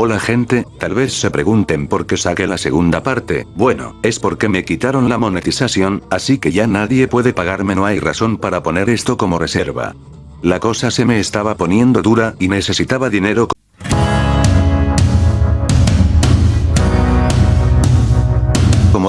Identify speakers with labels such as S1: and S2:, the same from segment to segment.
S1: Hola gente, tal vez se pregunten por qué saqué la segunda parte, bueno, es porque me quitaron la monetización, así que ya nadie puede pagarme. No hay razón para poner esto como reserva. La cosa se me estaba poniendo dura y necesitaba dinero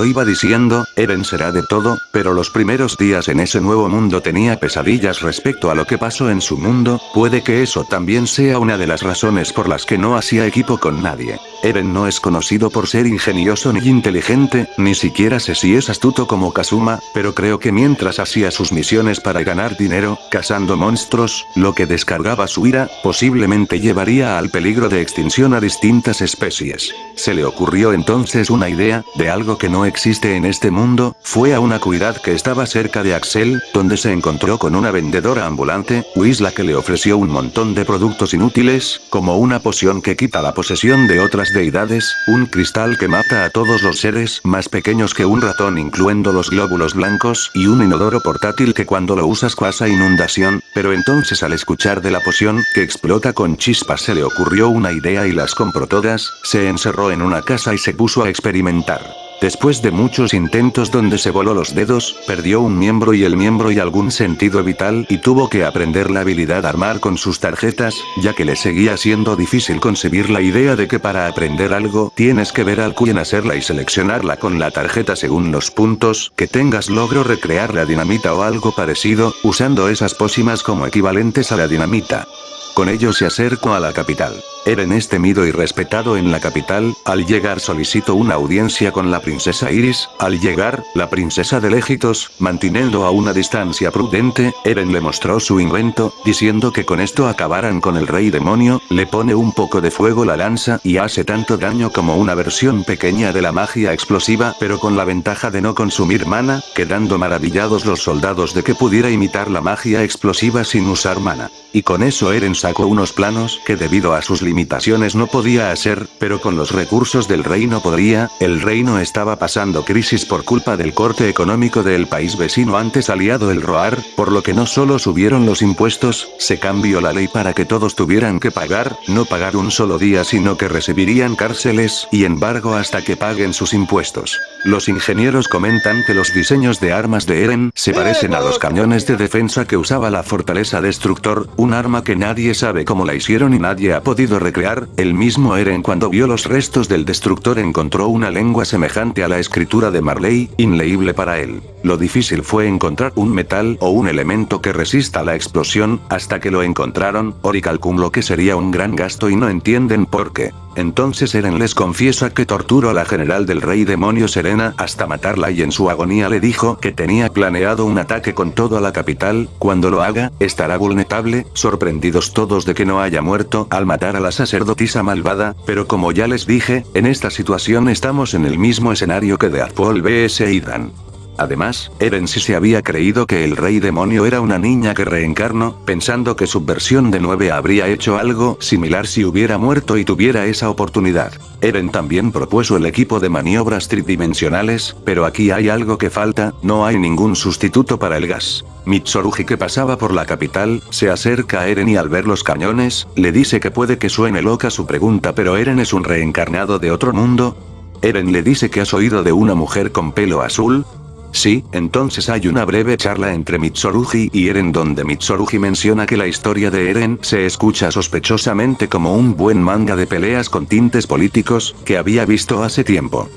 S1: Iba diciendo, Eren será de todo, pero los primeros días en ese nuevo mundo tenía pesadillas respecto a lo que pasó en su mundo, puede que eso también sea una de las razones por las que no hacía equipo con nadie. Eren no es conocido por ser ingenioso ni inteligente, ni siquiera sé si es astuto como Kazuma, pero creo que mientras hacía sus misiones para ganar dinero, cazando monstruos, lo que descargaba su ira, posiblemente llevaría al peligro de extinción a distintas especies. Se le ocurrió entonces una idea, de algo que no existe en este mundo, fue a una cuidad que estaba cerca de Axel, donde se encontró con una vendedora ambulante, Wisla que le ofreció un montón de productos inútiles, como una poción que quita la posesión de otras deidades, un cristal que mata a todos los seres más pequeños que un ratón incluyendo los glóbulos blancos y un inodoro portátil que cuando lo usas causa inundación, pero entonces al escuchar de la poción, que explota con chispas se le ocurrió una idea y las compró todas, se encerró en una casa y se puso a experimentar. Después de muchos intentos donde se voló los dedos, perdió un miembro y el miembro y algún sentido vital y tuvo que aprender la habilidad armar con sus tarjetas, ya que le seguía siendo difícil concebir la idea de que para aprender algo tienes que ver al quien hacerla y seleccionarla con la tarjeta según los puntos que tengas logro recrear la dinamita o algo parecido, usando esas pócimas como equivalentes a la dinamita. Con ello se acercó a la capital. Eren es temido y respetado en la capital, al llegar solicitó una audiencia con la princesa Iris, al llegar, la princesa de Légitos, manteniendo a una distancia prudente, Eren le mostró su invento, diciendo que con esto acabaran con el rey demonio, le pone un poco de fuego la lanza y hace tanto daño como una versión pequeña de la magia explosiva pero con la ventaja de no consumir mana, quedando maravillados los soldados de que pudiera imitar la magia explosiva sin usar mana. Y con eso Eren sacó unos planos que debido a sus limitaciones no podía hacer, pero con los recursos del reino podría, el reino estaba pasando crisis por culpa del corte económico del país vecino antes aliado el Roar, por lo que no solo subieron los impuestos, se cambió la ley para que todos tuvieran que pagar, no pagar un solo día sino que recibirían cárceles y embargo hasta que paguen sus impuestos. Los ingenieros comentan que los diseños de armas de Eren se parecen a los cañones de defensa que usaba la fortaleza destructor, un arma que nadie sabe cómo la hicieron y nadie ha podido recrear, el mismo Eren cuando vio los restos del destructor encontró una lengua semejante a la escritura de Marley, inleíble para él. Lo difícil fue encontrar un metal o un elemento que resista la explosión, hasta que lo encontraron, Ori calculó que sería un gran gasto y no entienden por qué. Entonces Eren les confiesa que torturó a la general del rey demonio Serena hasta matarla y en su agonía le dijo que tenía planeado un ataque con todo a la capital, cuando lo haga, estará vulnerable, sorprendidos todos de que no haya muerto al matar a la sacerdotisa malvada, pero como ya les dije, en esta situación estamos en el mismo escenario que de Apol vs Idan. Además, Eren sí se había creído que el rey demonio era una niña que reencarnó, pensando que su versión de 9 habría hecho algo similar si hubiera muerto y tuviera esa oportunidad. Eren también propuso el equipo de maniobras tridimensionales, pero aquí hay algo que falta, no hay ningún sustituto para el gas. Mitsurugi que pasaba por la capital, se acerca a Eren y al ver los cañones, le dice que puede que suene loca su pregunta pero Eren es un reencarnado de otro mundo, Eren le dice que has oído de una mujer con pelo azul, Sí, entonces hay una breve charla entre Mitsurugi y Eren donde Mitsurugi menciona que la historia de Eren se escucha sospechosamente como un buen manga de peleas con tintes políticos, que había visto hace tiempo.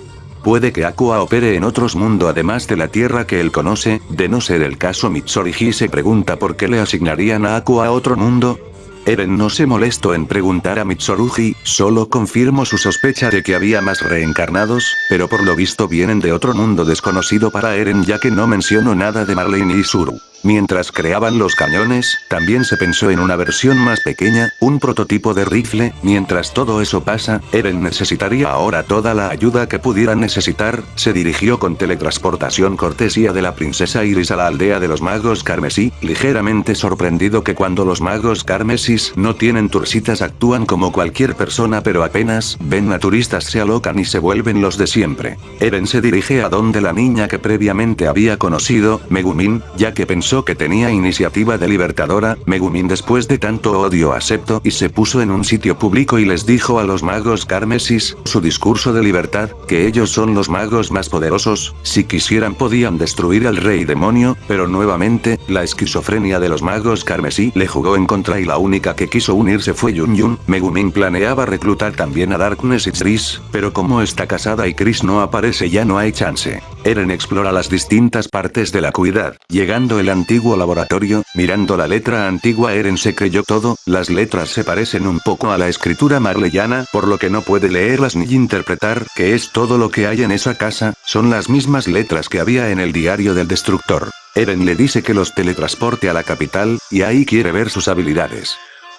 S1: Puede que Aqua opere en otros mundos además de la Tierra que él conoce, de no ser el caso Mitsurugi se pregunta por qué le asignarían a Aqua a otro mundo, Eren no se molestó en preguntar a Mitsurugi, solo confirmó su sospecha de que había más reencarnados, pero por lo visto vienen de otro mundo desconocido para Eren ya que no mencionó nada de Marley ni Isuru. Mientras creaban los cañones, también se pensó en una versión más pequeña, un prototipo de rifle, mientras todo eso pasa, Eren necesitaría ahora toda la ayuda que pudiera necesitar, se dirigió con teletransportación cortesía de la princesa Iris a la aldea de los magos carmesí, ligeramente sorprendido que cuando los magos carmesí No tienen turcitas actúan como cualquier persona pero apenas ven a turistas se alocan y se vuelven los de siempre. Eren se dirige a donde la niña que previamente había conocido, Megumin, ya que pensó que tenía iniciativa de libertadora, Megumin después de tanto odio aceptó y se puso en un sitio público y les dijo a los magos Carmesis, su discurso de libertad, que ellos son los magos más poderosos, si quisieran podían destruir al rey demonio, pero nuevamente, la esquizofrenia de los magos carmesí le jugó en contra y la única que quiso unirse fue Yun Yun, Megumin planeaba reclutar también a Darkness y Chris, pero como está casada y Chris no aparece ya no hay chance. Eren explora las distintas partes de la cuidad, llegando el antiguo laboratorio, mirando la letra antigua Eren se creyó todo, las letras se parecen un poco a la escritura marleyana, por lo que no puede leerlas ni interpretar que es todo lo que hay en esa casa, son las mismas letras que había en el diario del destructor. Eren le dice que los teletransporte a la capital, y ahí quiere ver sus habilidades.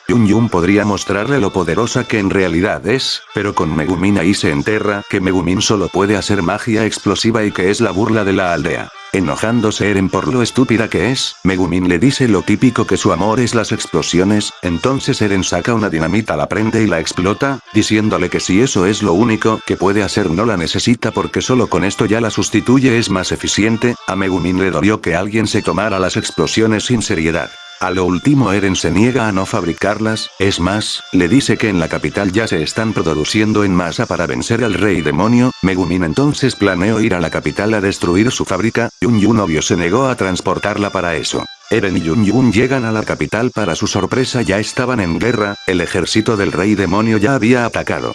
S1: Yun Yun podría mostrarle lo poderosa que en realidad es, pero con Megumin ahí se enterra que Megumin solo puede hacer magia explosiva y que es la burla de la aldea. Enojándose Eren por lo estúpida que es, Megumin le dice lo típico que su amor es las explosiones, entonces Eren saca una dinamita la prende y la explota, diciéndole que si eso es lo único que puede hacer no la necesita porque solo con esto ya la sustituye es más eficiente, a Megumin le dolió que alguien se tomara las explosiones sin seriedad. A lo último Eren se niega a no fabricarlas, es más, le dice que en la capital ya se están produciendo en masa para vencer al rey demonio, Megumin entonces planeó ir a la capital a destruir su fábrica, Yun Yun obvio se negó a transportarla para eso. Eren y Yun Yun llegan a la capital para su sorpresa ya estaban en guerra, el ejército del rey demonio ya había atacado.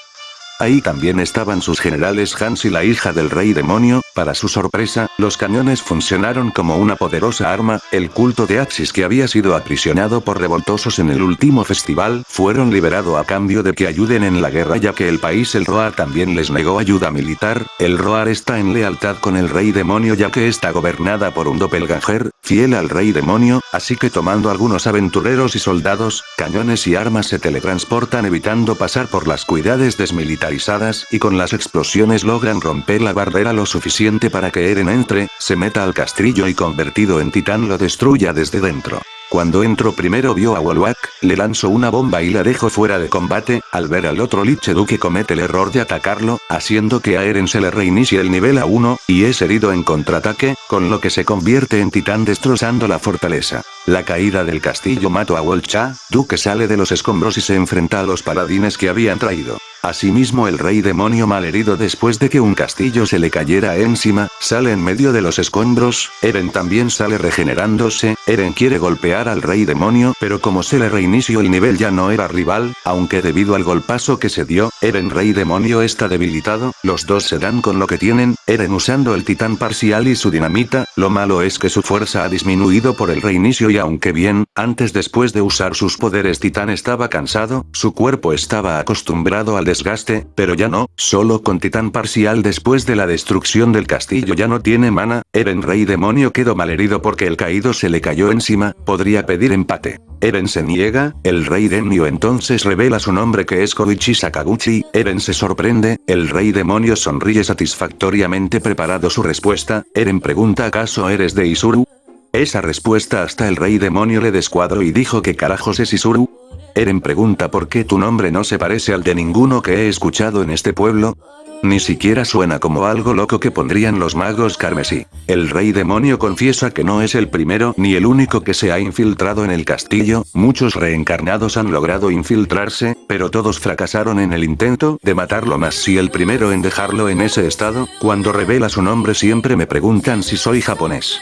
S1: Ahí también estaban sus generales Hans y la hija del rey demonio, para su sorpresa, los cañones funcionaron como una poderosa arma, el culto de Axis que había sido aprisionado por revoltosos en el último festival, fueron liberado a cambio de que ayuden en la guerra ya que el país el Roar también les negó ayuda militar, el Roar está en lealtad con el rey demonio ya que está gobernada por un doppelganger, fiel al rey demonio, así que tomando algunos aventureros y soldados, cañones y armas se teletransportan evitando pasar por las cuidades desmilitarizadas y con las explosiones logran romper la barrera lo suficiente para que Eren entre, se meta al castillo y convertido en titán lo destruya desde dentro. Cuando entró primero vio a Wolwak, le lanzó una bomba y la dejó fuera de combate, al ver al otro Lich que comete el error de atacarlo, haciendo que a Eren se le reinicie el nivel a 1, y es herido en contraataque, con lo que se convierte en titán destrozando la fortaleza. La caída del castillo mató a Wolcha, Duque sale de los escombros y se enfrenta a los paladines que habían traído. Asimismo el rey demonio malherido después de que un castillo se le cayera encima, sale en medio de los escombros, Eren también sale regenerándose, Eren quiere golpear al rey demonio pero como se le reinició el nivel ya no era rival, aunque debido al golpazo que se dio, Eren rey demonio está debilitado, los dos se dan con lo que tienen, Eren usando el titán parcial y su dinamita, lo malo es que su fuerza ha disminuido por el reinicio y aunque bien, antes después de usar sus poderes titán estaba cansado, su cuerpo estaba acostumbrado al desgaste, pero ya no, solo con titán parcial después de la destrucción del castillo ya no tiene mana, Eren rey demonio quedó malherido porque el caído se le cayó encima, podría pedir empate. Eren se niega, el rey demonio entonces revela su nombre que es Koichi Sakaguchi, Eren se sorprende, el rey demonio sonríe satisfactoriamente preparado su respuesta, Eren pregunta ¿acaso eres de Isuru? Esa respuesta hasta el rey demonio le descuadró y dijo que carajos es Isuru? Eren pregunta por qué tu nombre no se parece al de ninguno que he escuchado en este pueblo. Ni siquiera suena como algo loco que pondrían los magos carmesí. El rey demonio confiesa que no es el primero ni el único que se ha infiltrado en el castillo, muchos reencarnados han logrado infiltrarse, pero todos fracasaron en el intento de matarlo más si el primero en dejarlo en ese estado, cuando revela su nombre siempre me preguntan si soy japonés.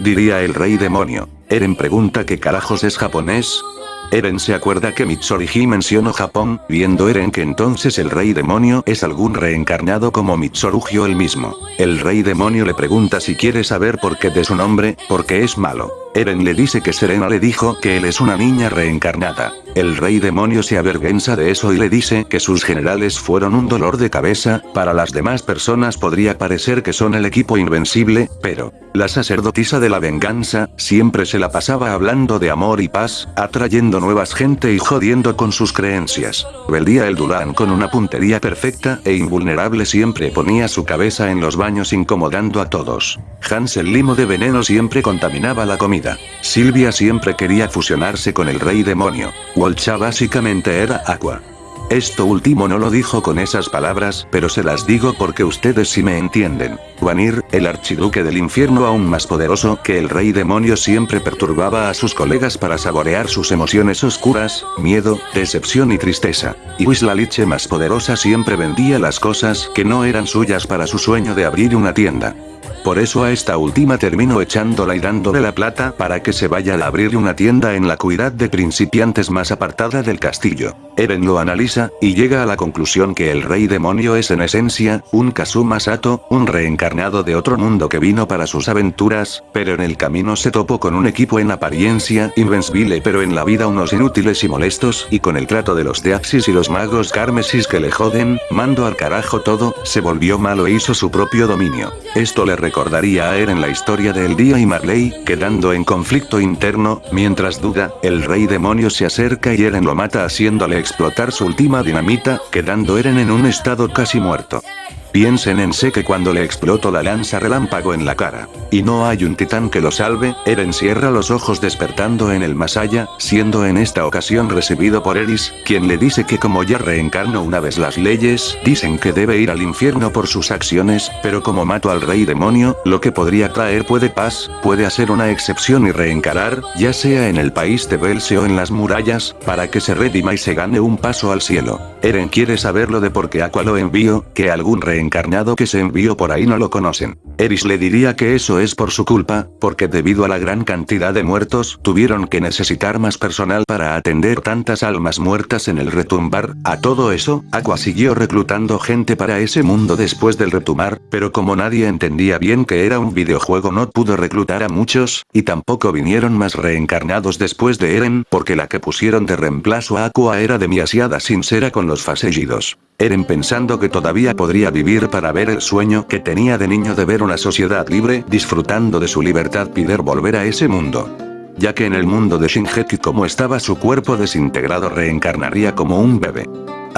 S1: Diría el rey demonio. Eren pregunta qué carajos es japonés, Eren se acuerda que Mitsurugi mencionó Japón, viendo Eren que entonces el rey demonio es algún reencarnado como Mitsurugio el mismo. El rey demonio le pregunta si quiere saber por qué de su nombre, porque es malo. Eren le dice que Serena le dijo que él es una niña reencarnada. El rey demonio se avergüenza de eso y le dice que sus generales fueron un dolor de cabeza, para las demás personas podría parecer que son el equipo invencible, pero, la sacerdotisa de la venganza, siempre se la pasaba hablando de amor y paz, atrayendo nuevas gente y jodiendo con sus creencias. Veldía el Dulan con una puntería perfecta e invulnerable siempre ponía su cabeza en los baños incomodando a todos. Hans el limo de veneno siempre contaminaba la comida. Silvia siempre quería fusionarse con el rey demonio. Wolcha básicamente era Aqua. Esto último no lo dijo con esas palabras, pero se las digo porque ustedes sí me entienden. Vanir, el archiduque del infierno aún más poderoso que el rey demonio siempre perturbaba a sus colegas para saborear sus emociones oscuras, miedo, decepción y tristeza. Y Wislaliche más poderosa siempre vendía las cosas que no eran suyas para su sueño de abrir una tienda. Por eso a esta última termino echándola y dándole la plata para que se vaya a abrir una tienda en la cuidad de principiantes más apartada del castillo. Eren lo analiza, y llega a la conclusión que el rey demonio es en esencia, un Kazuma Sato, un reencarnado de otro mundo que vino para sus aventuras, pero en el camino se topó con un equipo en apariencia invencible pero en la vida unos inútiles y molestos, y con el trato de los Deaxis y los magos Carmesis que le joden, mando al carajo todo, se volvió malo e hizo su propio dominio. Esto le recordaría a Eren la historia de El Día y Marley, quedando en conflicto interno, mientras duda, el rey demonio se acerca y Eren lo mata haciéndole explotar su dinamita, quedando Eren en un estado casi muerto. Piensen en que cuando le explotó la lanza relámpago en la cara. Y no hay un titán que lo salve, Eren cierra los ojos despertando en el más allá, siendo en esta ocasión recibido por Eris, quien le dice que como ya reencarnó una vez las leyes, dicen que debe ir al infierno por sus acciones, pero como mato al rey demonio, lo que podría traer puede paz, puede hacer una excepción y reencarar, ya sea en el país de Belce o en las murallas, para que se redima y se gane un paso al cielo. Eren quiere saberlo de por qué Aqua lo envío, que algún rey encarnado que se envió por ahí no lo conocen. Eris le diría que eso es por su culpa, porque debido a la gran cantidad de muertos, tuvieron que necesitar más personal para atender tantas almas muertas en el retumbar, a todo eso, Aqua siguió reclutando gente para ese mundo después del retumbar, pero como nadie entendía bien que era un videojuego no pudo reclutar a muchos, y tampoco vinieron más reencarnados después de Eren, porque la que pusieron de reemplazo a Aqua era demasiada sincera con los fasellidos. Eren pensando que todavía podría vivir para ver el sueño que tenía de niño de ver una sociedad libre, disfrutando de su libertad pider volver a ese mundo. Ya que en el mundo de Shingeki como estaba su cuerpo desintegrado reencarnaría como un bebé.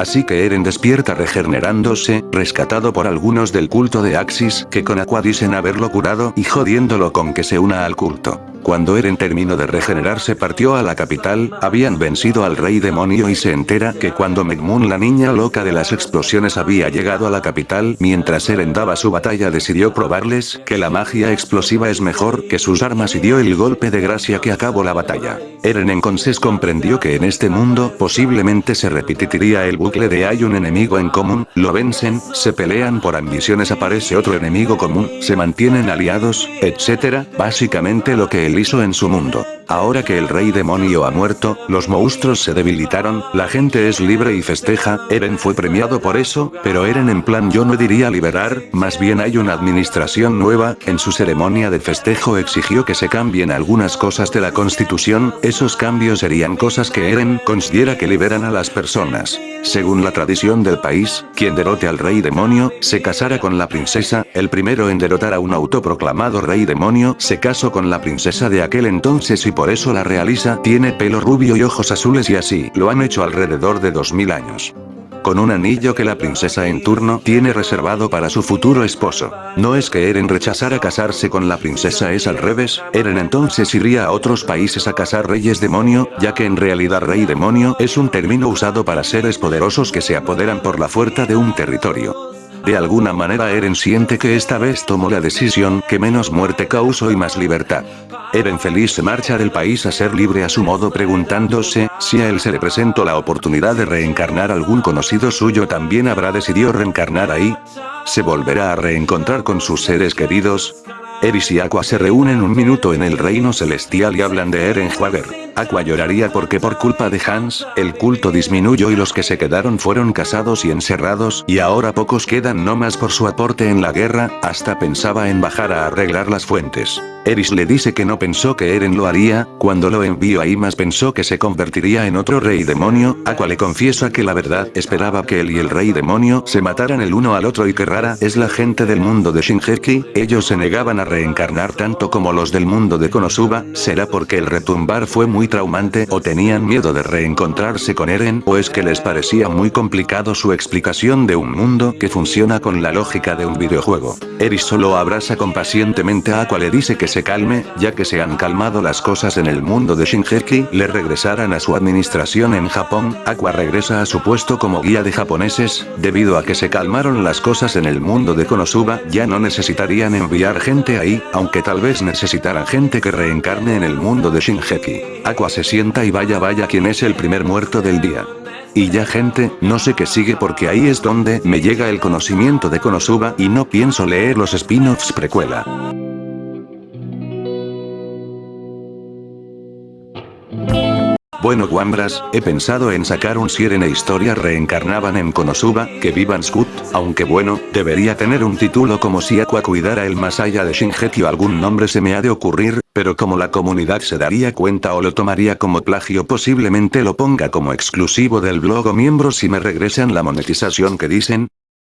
S1: Así que Eren despierta regenerándose, rescatado por algunos del culto de Axis que con Aqua dicen haberlo curado y jodiéndolo con que se una al culto. Cuando Eren terminó de regenerarse partió a la capital, habían vencido al rey demonio y se entera que cuando Megmoon la niña loca de las explosiones había llegado a la capital mientras Eren daba su batalla decidió probarles que la magia explosiva es mejor que sus armas y dio el golpe de gracia que acabó la batalla. Eren entonces comprendió que en este mundo posiblemente se repetiría el de hay un enemigo en común, lo vencen, se pelean por ambiciones aparece otro enemigo común, se mantienen aliados, etc. Básicamente lo que hizo en su mundo. Ahora que el rey demonio ha muerto, los monstruos se debilitaron, la gente es libre y festeja, Eren fue premiado por eso, pero Eren en plan yo no diría liberar, más bien hay una administración nueva, en su ceremonia de festejo exigió que se cambien algunas cosas de la constitución, esos cambios serían cosas que Eren considera que liberan a las personas. Según la tradición del país, quien derrote al rey demonio, se casará con la princesa, el primero en derrotar a un autoproclamado rey demonio, se casó con la princesa de aquel entonces y por eso la realiza, tiene pelo rubio y ojos azules y así, lo han hecho alrededor de 2000 años con un anillo que la princesa en turno tiene reservado para su futuro esposo. No es que Eren rechazara casarse con la princesa es al revés, Eren entonces iría a otros países a casar reyes demonio, ya que en realidad rey demonio es un término usado para seres poderosos que se apoderan por la fuerza de un territorio. De alguna manera Eren siente que esta vez tomó la decisión que menos muerte causó y más libertad. Eren feliz se marcha del país a ser libre a su modo preguntándose, si a él se le presentó la oportunidad de reencarnar algún conocido suyo también habrá decidido reencarnar ahí. ¿Se volverá a reencontrar con sus seres queridos? Eris y Aqua se reúnen un minuto en el reino celestial y hablan de Eren Jaeger. Aqua lloraría porque por culpa de Hans, el culto disminuyó y los que se quedaron fueron casados y encerrados y ahora pocos quedan no más por su aporte en la guerra, hasta pensaba en bajar a arreglar las fuentes. Eris le dice que no pensó que Eren lo haría, cuando lo envió ahí más pensó que se convertiría en otro rey demonio, Aqua le confiesa que la verdad esperaba que él y el rey demonio se mataran el uno al otro y que rara es la gente del mundo de Shinjeki, ellos se negaban a reencarnar tanto como los del mundo de Konosuba, será porque el retumbar fue muy traumante o tenían miedo de reencontrarse con Eren o es que les parecía muy complicado su explicación de un mundo que funciona con la lógica de un videojuego. Eri solo abraza compacientemente a Aqua le dice que se calme, ya que se han calmado las cosas en el mundo de Shinjeki, le regresarán a su administración en Japón, Aqua regresa a su puesto como guía de japoneses, debido a que se calmaron las cosas en el mundo de Konosuba, ya no necesitarían enviar gente ahí, aunque tal vez necesitaran gente que reencarne en el mundo de Shinjeki. Aqua se sienta y vaya vaya quien es el primer muerto del día. Y ya gente, no sé qué sigue porque ahí es donde me llega el conocimiento de Konosuba y no pienso leer los spin-offs precuela. Bueno Wambras, he pensado en sacar un Siren e historia reencarnaban en Konosuba, que vivan Scoot, aunque bueno, debería tener un título como si Aqua cuidara el más allá de Shinjeki o algún nombre se me ha de ocurrir, pero como la comunidad se daría cuenta o lo tomaría como plagio posiblemente lo ponga como exclusivo del blog o miembros si me regresan la monetización que dicen,